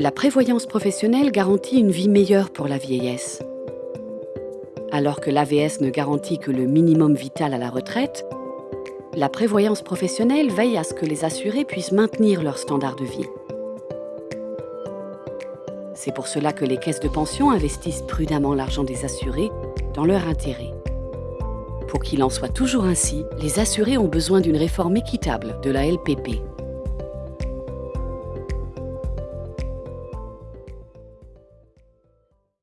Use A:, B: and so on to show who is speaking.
A: La prévoyance professionnelle garantit une vie meilleure pour la vieillesse. Alors que l'AVS ne garantit que le minimum vital à la retraite, la prévoyance professionnelle veille à ce que les assurés puissent maintenir leur standard de vie. C'est pour cela que les caisses de pension investissent prudemment l'argent des assurés dans leur intérêt. Pour qu'il en soit toujours ainsi, les assurés ont besoin d'une réforme équitable de la LPP.